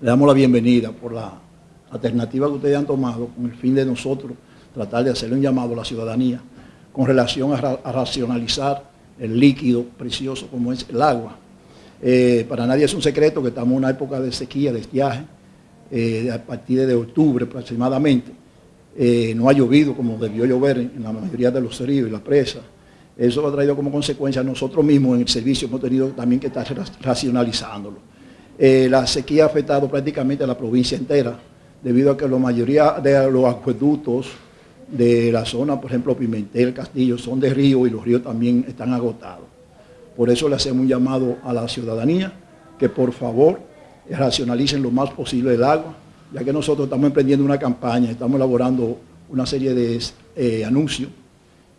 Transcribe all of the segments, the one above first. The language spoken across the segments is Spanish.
Le damos la bienvenida por la alternativa que ustedes han tomado con el fin de nosotros tratar de hacerle un llamado a la ciudadanía con relación a, racionalizar el líquido precioso como es el agua. Eh, para nadie es un secreto que estamos en una época de sequía, de estiaje, eh, a partir de octubre aproximadamente. Eh, no ha llovido como debió llover en, la mayoría de los ríos y las presas. Eso ha traído como consecuencia nosotros mismos en el servicio hemos tenido también que estar racionalizándolo. Eh, la sequía ha afectado prácticamente a la provincia entera, debido a que la mayoría de los acueductos de la zona, por ejemplo Pimentel, Castillo, son de río y los ríos también están agotados. Por eso le hacemos un llamado a la ciudadanía que por favor racionalicen lo más posible el agua, ya que nosotros estamos emprendiendo una campaña, estamos elaborando una serie de eh, anuncios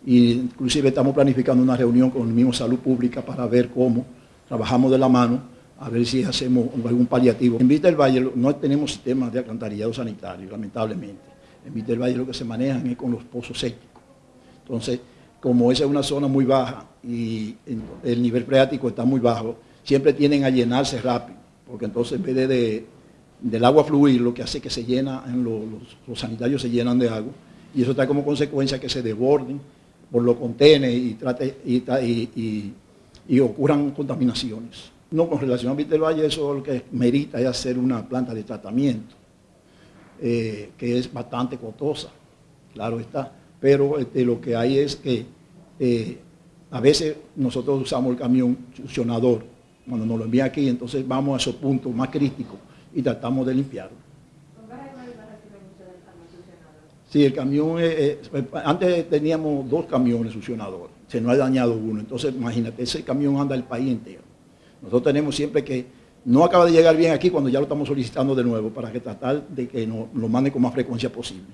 e inclusive estamos planificando una reunión con el mismo Salud Pública para ver cómo trabajamos de la mano a ver si hacemos algún paliativo. En Vista del Valle no tenemos sistemas de alcantarillado sanitario, lamentablemente. En Vista del Valle lo que se manejan es con los pozos sépticos. Entonces, como esa es una zona muy baja y el nivel freático está muy bajo, siempre tienen a llenarse rápido, porque entonces en vez de, del agua fluir, lo que hace que se llena, los, sanitarios se llenan de agua, y eso trae como consecuencia que se desborden por los contenedores y, trate, y ocurran contaminaciones. No, con relación a Víctor Valle, eso lo que merita es hacer una planta de tratamiento, eh, que es bastante costosa, claro está, pero este, lo que hay es que eh, a veces nosotros usamos el camión succionador, cuando nos lo envía aquí, entonces vamos a esos puntos más críticos y tratamos de limpiarlo. Sí, el camión, eh, antes teníamos dos camiones succionadores, se nos ha dañado uno, entonces imagínate, ese camión anda el país entero. Nosotros tenemos siempre que, no acaba de llegar bien aquí cuando ya lo estamos solicitando de nuevo, para que tratar de que nos lo mande con más frecuencia posible.